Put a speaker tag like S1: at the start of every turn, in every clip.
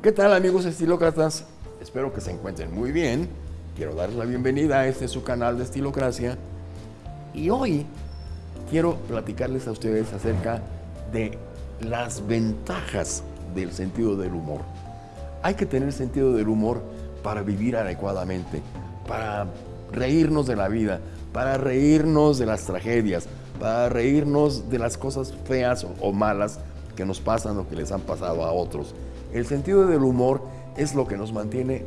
S1: ¿Qué tal amigos estilócratas? Espero que se encuentren muy bien. Quiero darles la bienvenida a este su canal de Estilocracia. Y hoy quiero platicarles a ustedes acerca de las ventajas del sentido del humor. Hay que tener sentido del humor para vivir adecuadamente, para reírnos de la vida, para reírnos de las tragedias, para reírnos de las cosas feas o malas que nos pasan o que les han pasado a otros. El sentido del humor es lo que nos mantiene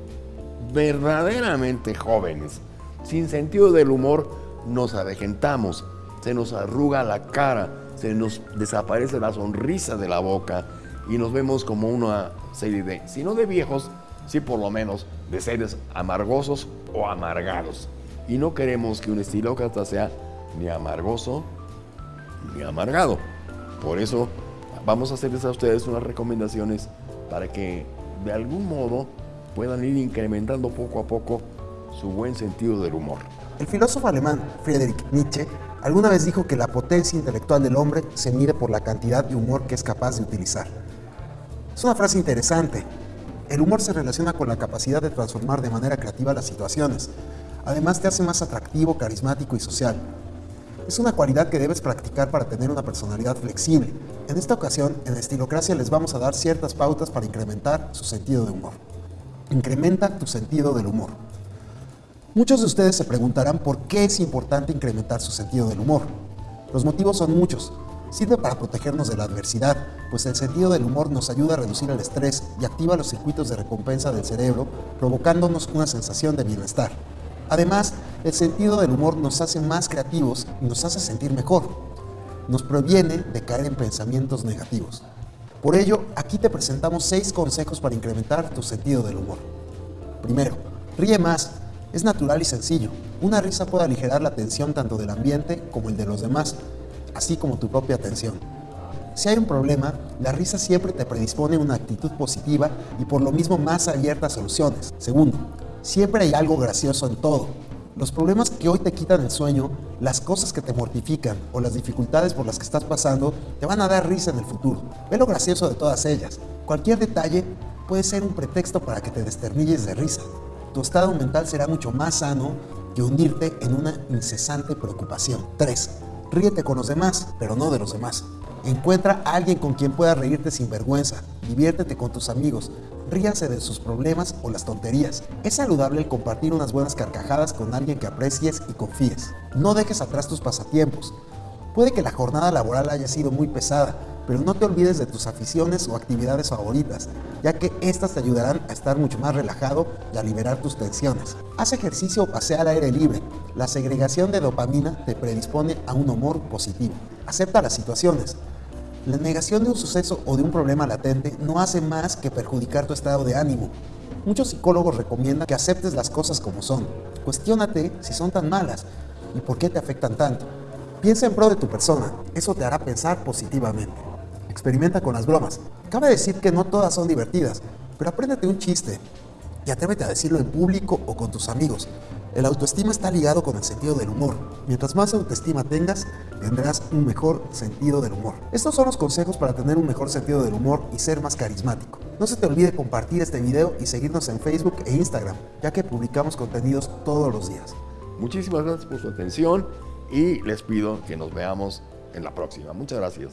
S1: verdaderamente jóvenes. Sin sentido del humor nos avejentamos, se nos arruga la cara, se nos desaparece la sonrisa de la boca y nos vemos como una serie de, si no de viejos, sí por lo menos de seres amargosos o amargados. Y no queremos que un estilócrata sea ni amargoso ni amargado. Por eso vamos a hacerles a ustedes unas recomendaciones para que de algún modo puedan ir incrementando poco a poco su buen sentido del humor.
S2: El filósofo alemán Friedrich Nietzsche alguna vez dijo que la potencia intelectual del hombre se mide por la cantidad de humor que es capaz de utilizar. Es una frase interesante. El humor se relaciona con la capacidad de transformar de manera creativa las situaciones. Además te hace más atractivo, carismático y social. Es una cualidad que debes practicar para tener una personalidad flexible. En esta ocasión, en Estilocracia les vamos a dar ciertas pautas para incrementar su sentido de humor. Incrementa tu sentido del humor. Muchos de ustedes se preguntarán por qué es importante incrementar su sentido del humor. Los motivos son muchos. Sirve para protegernos de la adversidad, pues el sentido del humor nos ayuda a reducir el estrés y activa los circuitos de recompensa del cerebro, provocándonos una sensación de bienestar. Además, el sentido del humor nos hace más creativos y nos hace sentir mejor. Nos previene de caer en pensamientos negativos. Por ello, aquí te presentamos 6 consejos para incrementar tu sentido del humor. Primero, ríe más. Es natural y sencillo. Una risa puede aligerar la tensión tanto del ambiente como el de los demás, así como tu propia tensión. Si hay un problema, la risa siempre te predispone a una actitud positiva y por lo mismo más abierta a soluciones. Segundo, Siempre hay algo gracioso en todo. Los problemas que hoy te quitan el sueño, las cosas que te mortifican o las dificultades por las que estás pasando te van a dar risa en el futuro. Ve lo gracioso de todas ellas. Cualquier detalle puede ser un pretexto para que te desternilles de risa. Tu estado mental será mucho más sano que hundirte en una incesante preocupación. 3. Ríete con los demás, pero no de los demás. Encuentra a alguien con quien puedas reírte sin vergüenza. Diviértete con tus amigos. Ríanse de sus problemas o las tonterías. Es saludable el compartir unas buenas carcajadas con alguien que aprecies y confíes. No dejes atrás tus pasatiempos. Puede que la jornada laboral haya sido muy pesada, pero no te olvides de tus aficiones o actividades favoritas, ya que estas te ayudarán a estar mucho más relajado y a liberar tus tensiones. Haz ejercicio o pasea al aire libre. La segregación de dopamina te predispone a un humor positivo. Acepta las situaciones. La negación de un suceso o de un problema latente no hace más que perjudicar tu estado de ánimo. Muchos psicólogos recomiendan que aceptes las cosas como son. Cuestiónate si son tan malas y por qué te afectan tanto. Piensa en pro de tu persona, eso te hará pensar positivamente. Experimenta con las bromas. Cabe decir que no todas son divertidas, pero apréndete un chiste y atrévete a decirlo en público o con tus amigos. El autoestima está ligado con el sentido del humor. Mientras más autoestima tengas, tendrás un mejor sentido del humor. Estos son los consejos para tener un mejor sentido del humor y ser más carismático. No se te olvide compartir este video y seguirnos en Facebook e Instagram, ya que publicamos contenidos todos los días.
S1: Muchísimas gracias por su atención y les pido que nos veamos en la próxima. Muchas gracias.